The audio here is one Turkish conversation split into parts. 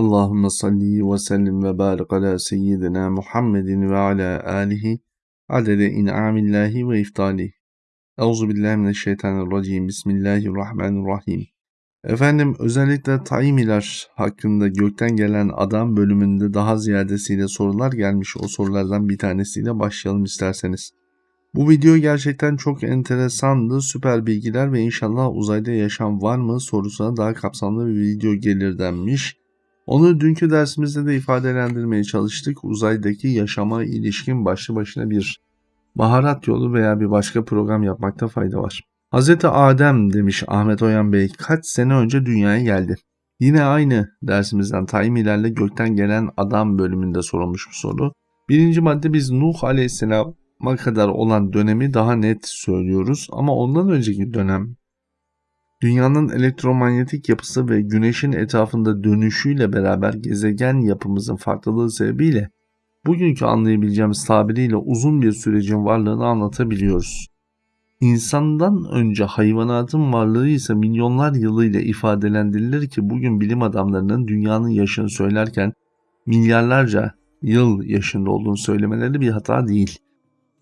Allahümme salli ve sellim ve barik ala seyyidina Muhammedin ve ala alihi adede in'amillahi ve iftali. Euzu billahi mineşşeytanirracim. Bismillahirrahmanirrahim. Efendim özellikle Taimiler hakkında gökten gelen adam bölümünde daha ziyadesiyle sorular gelmiş. O sorulardan bir tanesiyle başlayalım isterseniz. Bu video gerçekten çok enteresandı. Süper bilgiler ve inşallah uzayda yaşam var mı sorusuna daha kapsamlı bir video gelir denmiş. Onu dünkü dersimizde de ifadelendirmeye çalıştık. Uzaydaki yaşama ilişkin başlı başına bir baharat yolu veya bir başka program yapmakta fayda var. Hz. Adem demiş Ahmet Oyan Bey kaç sene önce dünyaya geldi. Yine aynı dersimizden Taymilerle gökten gelen adam bölümünde sorulmuş bu soru. Birinci madde biz Nuh Aleyhisselam'a kadar olan dönemi daha net söylüyoruz ama ondan önceki dönem Dünyanın elektromanyetik yapısı ve güneşin etrafında dönüşüyle beraber gezegen yapımızın farklılığı sebebiyle bugünkü anlayabileceğimiz tabiriyle uzun bir sürecin varlığını anlatabiliyoruz. İnsandan önce hayvanatın varlığı ise milyonlar yılıyla ifadelendirilir ki bugün bilim adamlarının dünyanın yaşını söylerken milyarlarca yıl yaşında olduğunu söylemeleri bir hata değil.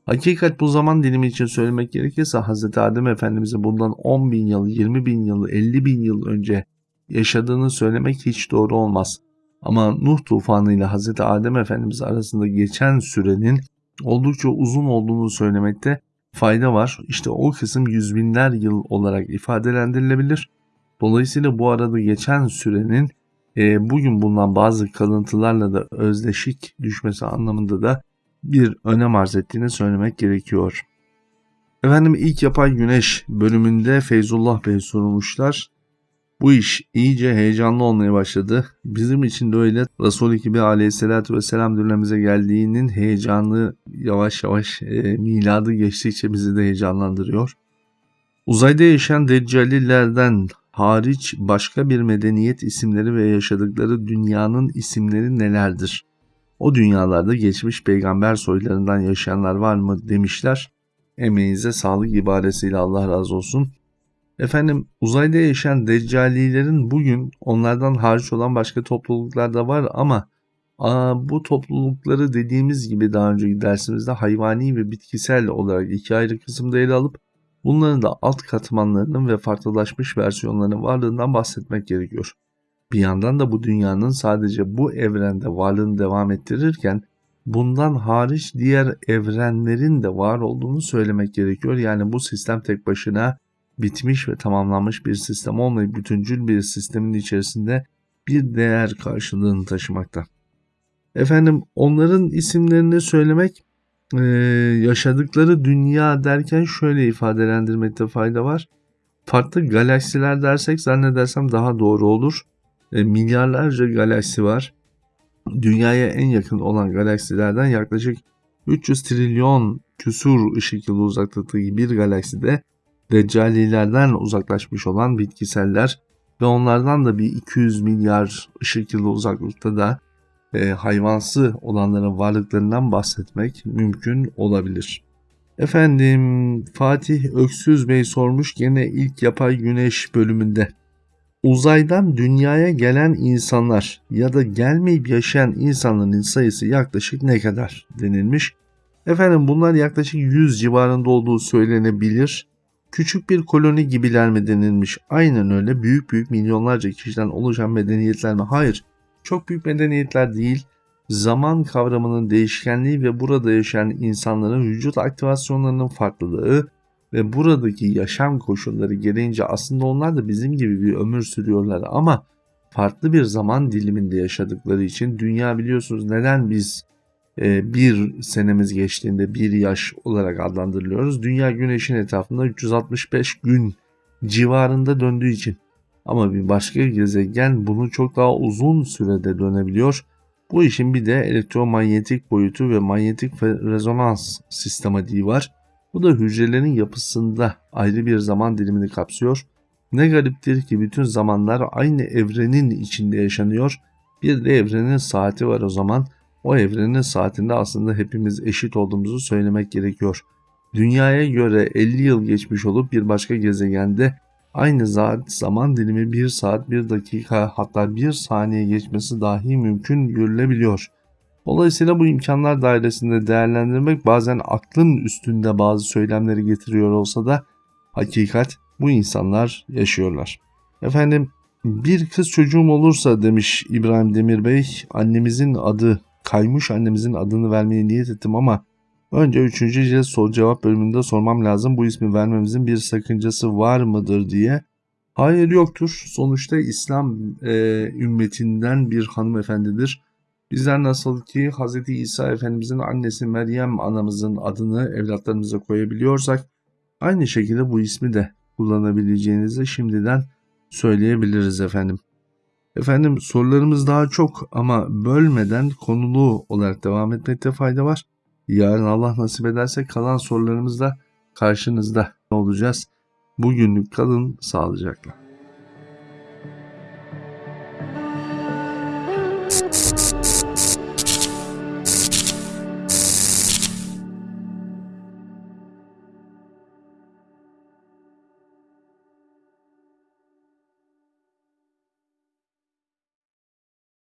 Hakikat bu zaman dilimi için söylemek gerekirse Hz. Adem Efendimiz'e bundan 10 bin yıl, 20 bin yıl, 50 bin yıl önce yaşadığını söylemek hiç doğru olmaz. Ama Nuh tufanı ile Hz. Adem Efendimiz arasında geçen sürenin oldukça uzun olduğunu söylemekte fayda var. İşte o kısım yüz binler yıl olarak ifadelendirilebilir. Dolayısıyla bu arada geçen sürenin e, bugün bulunan bazı kalıntılarla da özdeşik düşmesi anlamında da bir önem arz ettiğini söylemek gerekiyor. Efendim ilk yapay güneş bölümünde Feyzullah Bey sorulmuşlar. Bu iş iyice heyecanlı olmaya başladı. Bizim için de öyle Resul-i gibi aleyhissalatü vesselam dönemimize geldiğinin heyecanı yavaş yavaş e, miladı geçtikçe bizi de heyecanlandırıyor. Uzayda yaşayan deccalilerden hariç başka bir medeniyet isimleri ve yaşadıkları dünyanın isimleri nelerdir? O dünyalarda geçmiş peygamber soylarından yaşayanlar var mı demişler. Emeğinize sağlık ibaresiyle Allah razı olsun. Efendim uzayda yaşayan deccalilerin bugün onlardan hariç olan başka topluluklar da var ama aa, bu toplulukları dediğimiz gibi daha önceki dersimizde hayvani ve bitkisel olarak iki ayrı kısımda ele alıp bunların da alt katmanlarının ve farklılaşmış versiyonlarının varlığından bahsetmek gerekiyor. Bir yandan da bu dünyanın sadece bu evrende varlığını devam ettirirken bundan hariç diğer evrenlerin de var olduğunu söylemek gerekiyor. Yani bu sistem tek başına bitmiş ve tamamlanmış bir sistem olmayıp bütüncül bir sistemin içerisinde bir değer karşılığını taşımakta. Efendim onların isimlerini söylemek e, yaşadıkları dünya derken şöyle ifadelendirmekte fayda var. Farklı galaksiler dersek zannedersem daha doğru olur e, milyarlarca galaksi var. Dünyaya en yakın olan galaksilerden yaklaşık 300 trilyon küsur ışık yılı uzaklıktaki bir galakside Deccalilerden uzaklaşmış olan bitkiseller ve onlardan da bir 200 milyar ışık yılı uzaklıkta da e, hayvansı olanların varlıklarından bahsetmek mümkün olabilir. Efendim Fatih Öksüz Bey sormuş gene ilk yapay güneş bölümünde. Uzaydan dünyaya gelen insanlar ya da gelmeyip yaşayan insanların sayısı yaklaşık ne kadar denilmiş. Efendim bunlar yaklaşık 100 civarında olduğu söylenebilir. Küçük bir koloni gibiler mi denilmiş? Aynen öyle büyük büyük milyonlarca kişiden oluşan medeniyetler mi? Hayır. Çok büyük medeniyetler değil. Zaman kavramının değişkenliği ve burada yaşayan insanların vücut aktivasyonlarının farklılığı, ve buradaki yaşam koşulları gereğince aslında onlar da bizim gibi bir ömür sürüyorlar ama farklı bir zaman diliminde yaşadıkları için dünya biliyorsunuz neden biz e, bir senemiz geçtiğinde bir yaş olarak adlandırılıyoruz. Dünya güneşin etrafında 365 gün civarında döndüğü için. Ama bir başka gezegen bunu çok daha uzun sürede dönebiliyor. Bu işin bir de elektromanyetik boyutu ve manyetik rezonans sistematiği var. Bu da hücrelerin yapısında ayrı bir zaman dilimini kapsıyor. Ne gariptir ki bütün zamanlar aynı evrenin içinde yaşanıyor. Bir de evrenin saati var o zaman. O evrenin saatinde aslında hepimiz eşit olduğumuzu söylemek gerekiyor. Dünyaya göre 50 yıl geçmiş olup bir başka gezegende aynı saat zaman dilimi 1 saat 1 dakika hatta 1 saniye geçmesi dahi mümkün görülebiliyor. Dolayısıyla bu imkanlar dairesinde değerlendirmek bazen aklın üstünde bazı söylemleri getiriyor olsa da hakikat bu insanlar yaşıyorlar. Efendim bir kız çocuğum olursa demiş İbrahim Demir Bey annemizin adı kaymış annemizin adını vermeye niyet ettim ama önce 3. cilt soru cevap bölümünde sormam lazım bu ismi vermemizin bir sakıncası var mıdır diye. Hayır yoktur. Sonuçta İslam e, ümmetinden bir hanımefendidir. Bizler nasıl ki Hz. İsa Efendimizin annesi Meryem anamızın adını evlatlarımıza koyabiliyorsak aynı şekilde bu ismi de kullanabileceğinizi şimdiden söyleyebiliriz efendim. Efendim sorularımız daha çok ama bölmeden konulu olarak devam etmekte fayda var. Yarın Allah nasip ederse kalan sorularımızda karşınızda olacağız. Bugünlük kalın sağlıcakla.